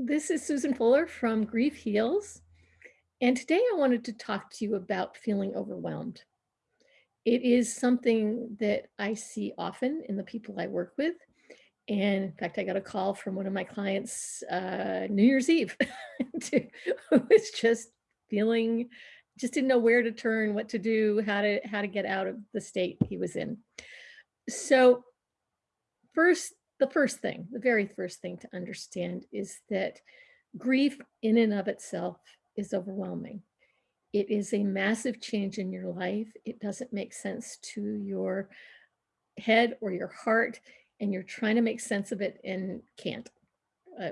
this is Susan Fuller from Grief Heals. And today I wanted to talk to you about feeling overwhelmed. It is something that I see often in the people I work with. And in fact, I got a call from one of my clients uh, New Year's Eve to, who was just feeling, just didn't know where to turn, what to do, how to, how to get out of the state he was in. So first, the first thing, the very first thing to understand is that grief in and of itself is overwhelming. It is a massive change in your life. It doesn't make sense to your head or your heart, and you're trying to make sense of it and can't. Uh,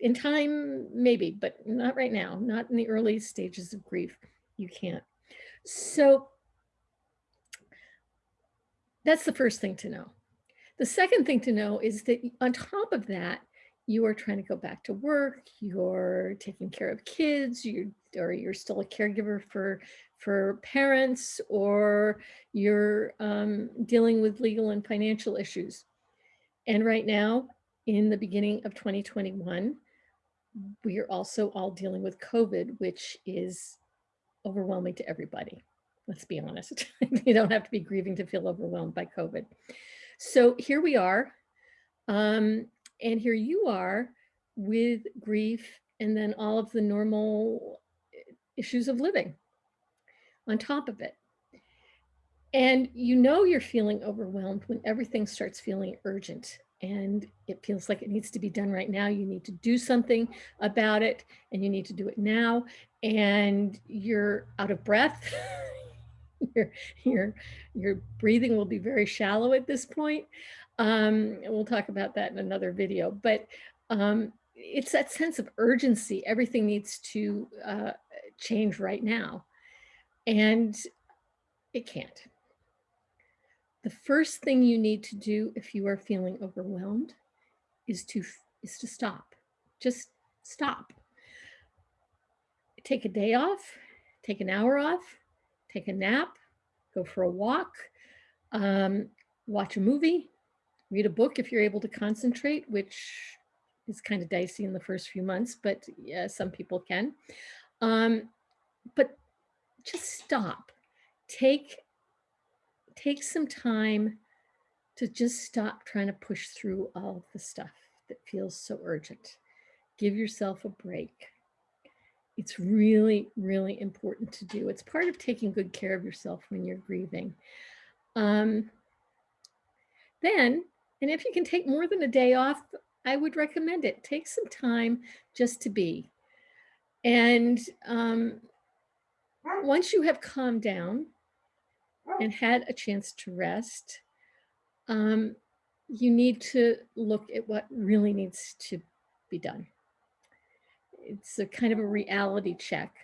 in time, maybe, but not right now, not in the early stages of grief. You can't. So that's the first thing to know. The second thing to know is that on top of that, you are trying to go back to work, you're taking care of kids, you or you're still a caregiver for for parents, or you're um, dealing with legal and financial issues. And right now, in the beginning of 2021, we are also all dealing with COVID, which is overwhelming to everybody. Let's be honest. you don't have to be grieving to feel overwhelmed by COVID. So here we are. Um, and here you are with grief and then all of the normal eh, issues of living on top of it. And you know you're feeling overwhelmed when everything starts feeling urgent and it feels like it needs to be done right now. You need to do something about it and you need to do it now. And you're out of breath. your, your, your breathing will be very shallow at this point. Um, we'll talk about that in another video, but um, it's that sense of urgency. Everything needs to uh, change right now. And it can't. The first thing you need to do if you are feeling overwhelmed is to, is to stop. Just stop. Take a day off, take an hour off, take a nap, go for a walk, um, watch a movie, read a book if you're able to concentrate, which is kind of dicey in the first few months, but yeah, some people can. Um, but just stop. Take, take some time to just stop trying to push through all the stuff that feels so urgent. Give yourself a break. It's really, really important to do. It's part of taking good care of yourself when you're grieving. Um, then and if you can take more than a day off, I would recommend it. Take some time just to be. And um, once you have calmed down and had a chance to rest, um, you need to look at what really needs to be done. It's a kind of a reality check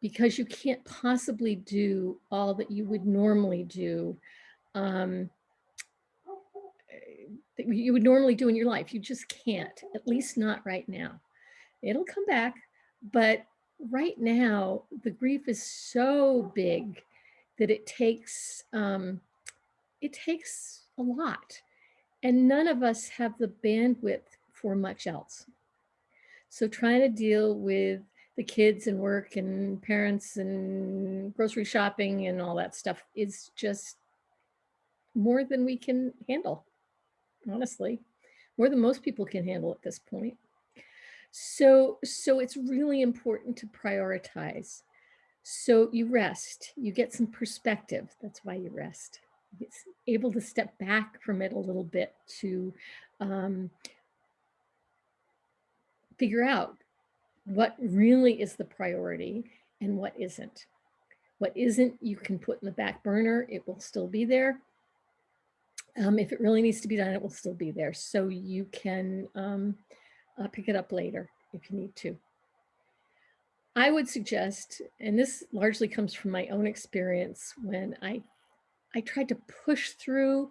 because you can't possibly do all that you would normally do um, that you would normally do in your life. You just can't, at least not right now. It'll come back, but right now the grief is so big that it takes, um, it takes a lot. And none of us have the bandwidth for much else. So trying to deal with the kids and work and parents and grocery shopping and all that stuff is just more than we can handle honestly, more than most people can handle at this point. So, so it's really important to prioritize. So you rest, you get some perspective. That's why you rest. It's able to step back from it a little bit to um, figure out what really is the priority and what isn't. What isn't, you can put in the back burner. It will still be there. Um, if it really needs to be done, it will still be there. So you can um, uh, pick it up later if you need to. I would suggest, and this largely comes from my own experience when I, I tried to push through,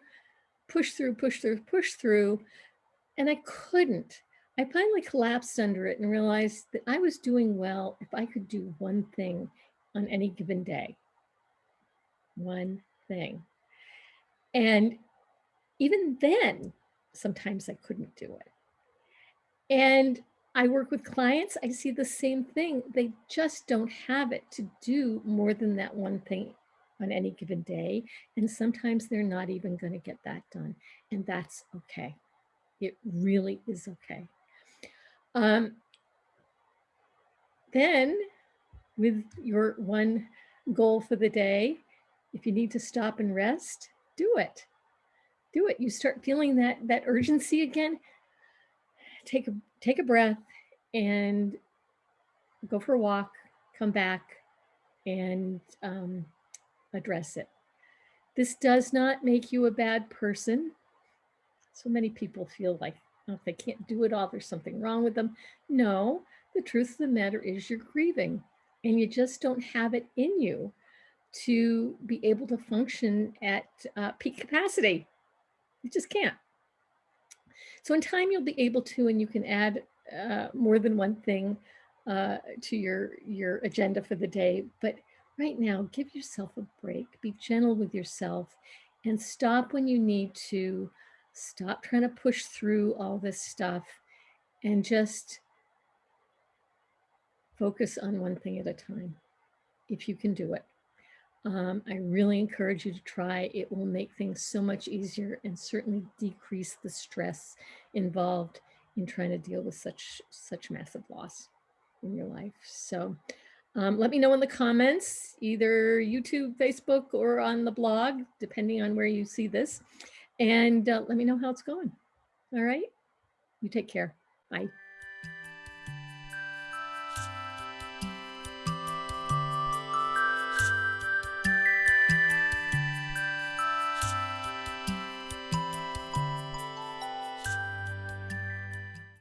push through, push through, push through, and I couldn't. I finally collapsed under it and realized that I was doing well if I could do one thing on any given day. One thing. And even then, sometimes I couldn't do it. And I work with clients, I see the same thing. They just don't have it to do more than that one thing on any given day. And sometimes they're not even going to get that done. And that's okay. It really is okay. Um, then with your one goal for the day, if you need to stop and rest, do it. Do it. You start feeling that that urgency again. Take a take a breath and go for a walk, come back and um, address it. This does not make you a bad person. So many people feel like if they can't do it all, there's something wrong with them. No, the truth of the matter is you're grieving and you just don't have it in you to be able to function at uh, peak capacity. You just can't. So in time, you'll be able to, and you can add uh, more than one thing uh, to your, your agenda for the day. But right now, give yourself a break, be gentle with yourself and stop when you need to. Stop trying to push through all this stuff and just focus on one thing at a time, if you can do it. Um, I really encourage you to try. It will make things so much easier and certainly decrease the stress involved in trying to deal with such such massive loss in your life. So um, let me know in the comments, either YouTube, Facebook, or on the blog, depending on where you see this. And uh, let me know how it's going. All right. You take care. Bye.